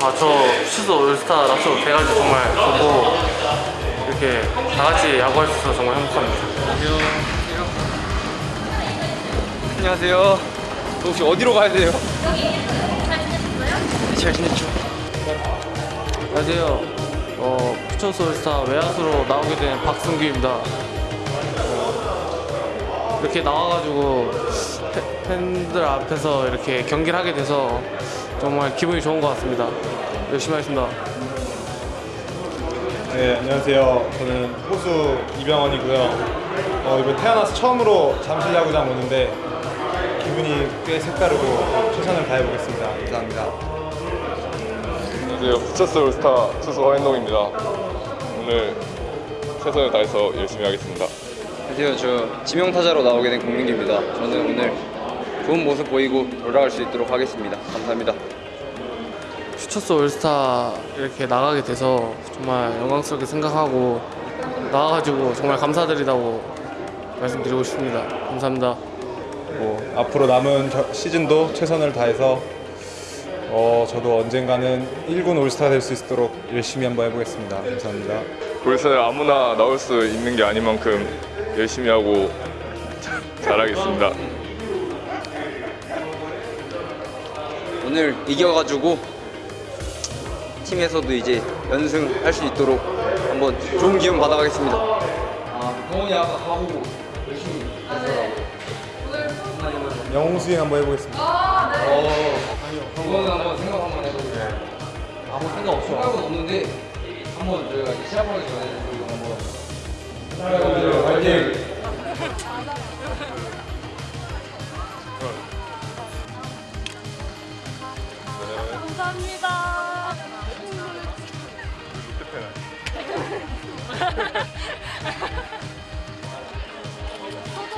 아, 저 퓨처스 올스타 나오게 돼가지고 정말 보고 이렇게 다 같이 야구할 수 있어서 정말 행복합니다. 안녕하세요. 저 혹시 어디로 가야 돼요? 잘 지냈죠? 안녕하세요. 어, 퓨처스 올스타 외야수로 나오게 된 박승규입니다. 어, 이렇게 나와가지고 팬- 팬들 앞에서 이렇게 경기를 하게 돼서 정말 기분이 좋은 것 같습니다. 열심히 하겠습니다. 네, 안녕하세요. 저는 호수 이병헌이고요. 어, 이번 태어나서 처음으로 잠실 야구장 오는데 기분이 꽤 색다르고 최선을 다해보겠습니다. 감사합니다. 안녕하세요. 부처스 올스타 투수 허현동입니다. 오늘 최선을 다해서 열심히 하겠습니다. 안녕하세요. 저 지명타자로 나오게 된 공민기입니다. 저는 오늘 좋은 모습 보이고 돌아갈 수 있도록 하겠습니다. 감사합니다. 퓨처스 올스타 이렇게 나가게 돼서 정말 영광스럽게 생각하고 나와가지고 정말 감사드리다고 말씀드리고 싶습니다. 감사합니다. 뭐, 앞으로 남은 겨- 시즌도 최선을 다해서 어, 저도 언젠가는 1군 올스타 될 수 있도록 열심히 한번 해보겠습니다. 감사합니다. 올스타에 아무나 나올 수 있는 게 아닌 만큼 열심히 하고 잘하겠습니다. 오늘 이겨가지고 팀에서도 이제 연승할 수 있도록 한번 좋은 기운 받아가겠습니다. 아, 성훈이 아까 가보고 열심히 영웅 스윙 한번 해보겠습니다. 그거는 한번 생각 한번 해보세요. 아무 생각 없어. 생각은 없는데 한번 저희가 시합하기 전에 한번 화이팅! 감사합니다.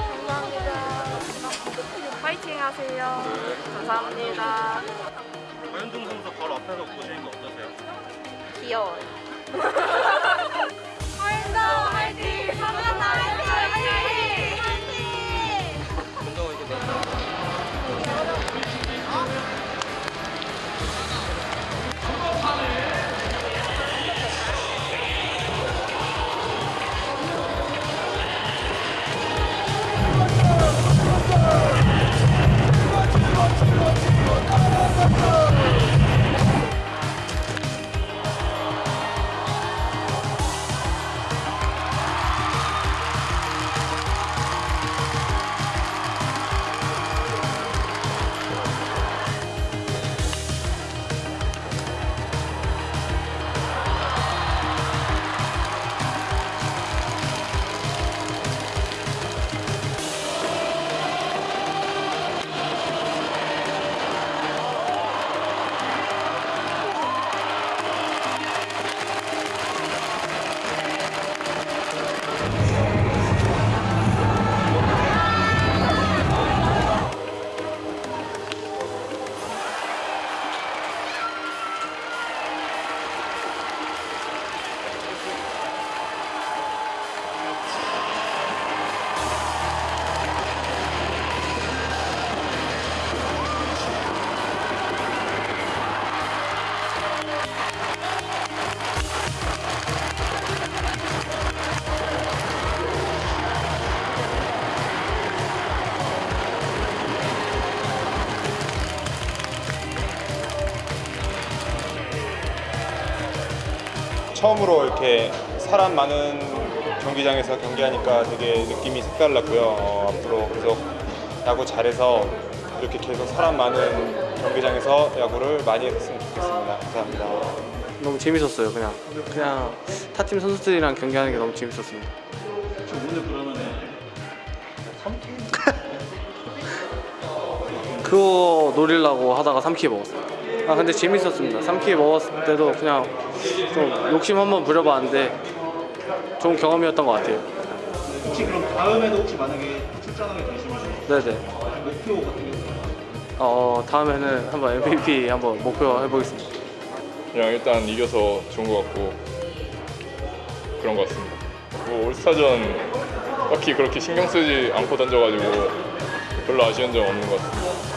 감사합니다. 파이팅 하세요. 감사합니다. 권현종 선수 바로 앞에서 보시는 거 어떠세요? 귀여워요. 처음으로 이렇게 사람 많은 경기장에서 경기하니까 되게 느낌이 색달랐고요. 어, 앞으로 계속 야구 잘해서 이렇게 계속 사람 많은 경기장에서 야구를 많이 했으면 좋겠습니다. 감사합니다. 너무 재밌었어요. 그냥 그냥 타팀 선수들이랑 경기하는 게 너무 재밌었습니다. 그거 노리려고 하다가 3키 먹었어요. 아 근데 재밌었습니다. 3키 먹었을 때도 그냥 좀 욕심 한번 부려봤는데 좋은 경험이었던 것 같아요. 혹시 그럼 다음에도 혹시 만약에 출전하게 되시면 네네. 목표 같은 게? 어 다음에는 한번 MVP 한번 목표 해보겠습니다. 그냥 일단 이겨서 좋은 것 같고 그런 것 같습니다. 뭐 올스타전 딱히 그렇게 신경 쓰지 않고 던져가지고 별로 아쉬운 점 없는 것 같습니다.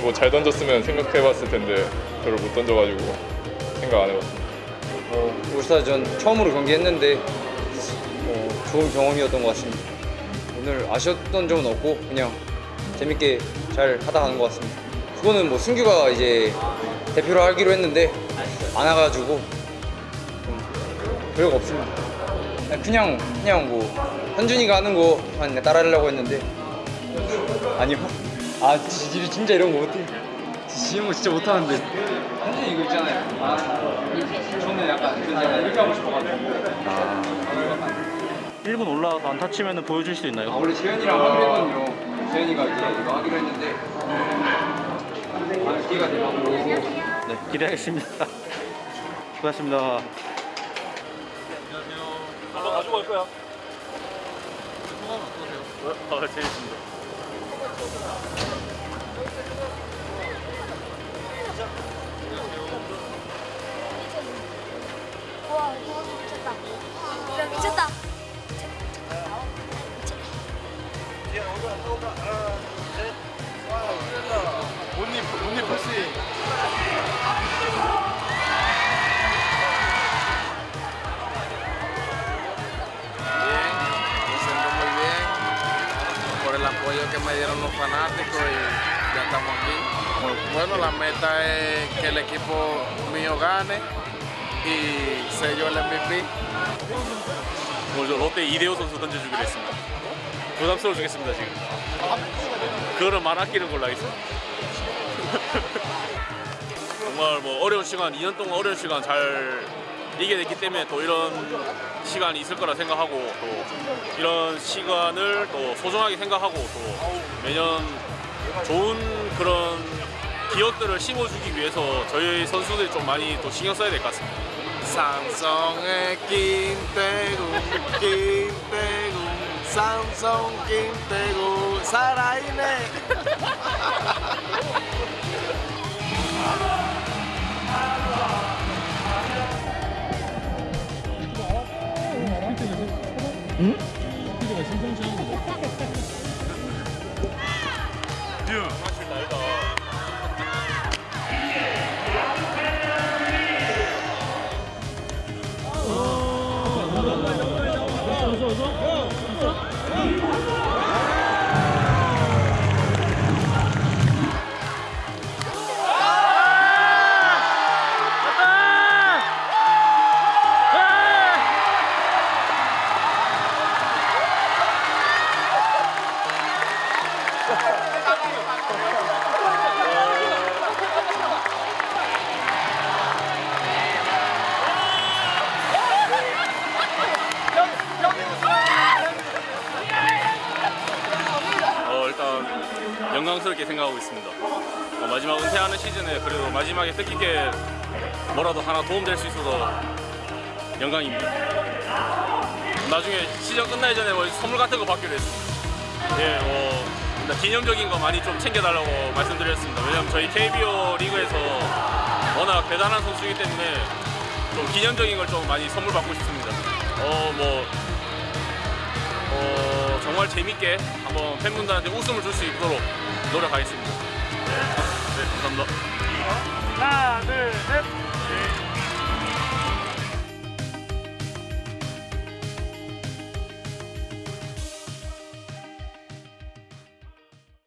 뭐 잘 던졌으면 생각해봤을 텐데 별로 못 던져가지고 생각 안 해봤습니다. 어, 울스타전 처음으로 경기했는데 어, 좋은 경험이었던 것 같습니다. 오늘 아쉬웠던 점은 없고 그냥 재밌게 잘 하다 가는 것 같습니다. 그거는 뭐 승규가 이제 대표로 하기로 했는데 안 와가지고 좀 별거 없습니다. 그냥 그냥 뭐 현준이가 하는 거만 따라하려고 했는데 아니요. 아 지- 진짜 이런 거 못해. 지는 거 진짜 못하는데. 현준이 이거 있잖아요. 아, 저는 약간 이렇게 하고 싶어가지고. 1분 올라가서 안타 치면 보여줄 수 아, 있나요? 원래 재현이랑 하기로 했거든요. 재현이가 이제 이거 하기로 했는데 아, 기회가 되면 네, 기대하겠습니다. 수고하셨습니다. 와, 이거 미쳤다. 야, 미쳤다. Bien, apoyo que me dieron los fanáticos y ya estamos aquí. Bueno, la meta es que el equipo mío gane y yo el MVP. 먼저 롯데 이대호 선수 던져주기로 했습니다. 부담스러워 주겠습니다 지금. 그거는 말 아끼는 걸로 하겠습니다. 정말 뭐 어려운 시간, 2년 동안 어려운 시간 잘 이겨냈기 때문에 또 이런 시간이 있을 거라 생각하고 또 이런 시간을 또 소중하게 생각하고 또 매년 좋은 그런 기억들을 심어주기 위해서 저희 선수들이 좀 많이 또 신경 써야 될 것 같습니다. Samsung Quintego, Quintego, Samsung Quintego, 살아있네. 어, 영광스럽게 생각하고 있습니다. 어, 마지막 은퇴하는 시즌에 그래도 마지막에 뜻깊게 뭐라도 하나 도움될 수 있어서 영광입니다. 나중에 시즌 끝나기 전에 뭐 선물 같은 거 받기로 했습니다. 예, 뭐 기념적인 거 많이 좀 챙겨달라고 말씀드렸습니다. 왜냐면 저희 KBO 리그에서 워낙 대단한 선수이기 때문에 좀 기념적인 걸 좀 많이 선물 받고 싶습니다. 어, 뭐 어, 정말 재밌게 한번 팬분들한테 웃음을 줄 수 있도록 노력하겠습니다. 네, 네 감사합니다. 하나, 둘, 셋.